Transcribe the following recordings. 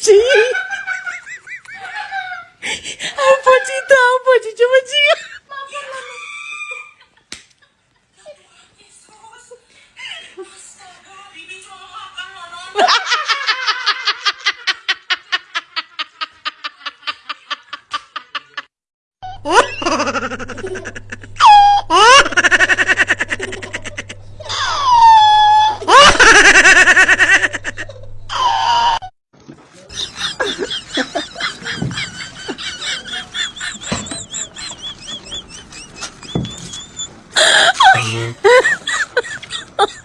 chị ông bà pode ta ông ha ha ha ha!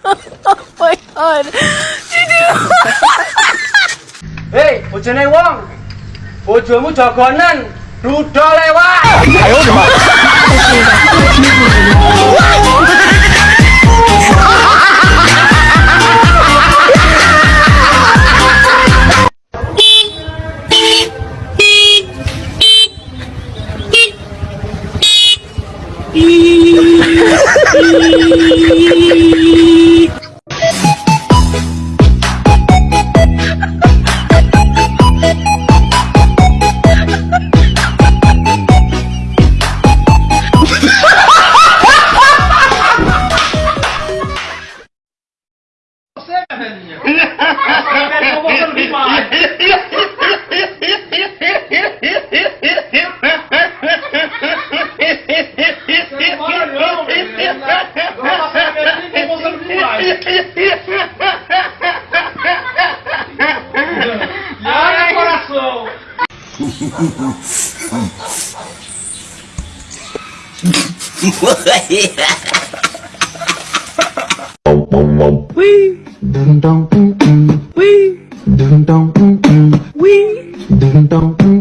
oh my god. Hei, bojone wong. Bojomu jagonan. Rudol lewat. Ayo, Você, velho! Pegou o botão do E coração. Wee. Dum dum mm mm. Wee. Dum dum mm mm. Wee. Dum dum. Wee.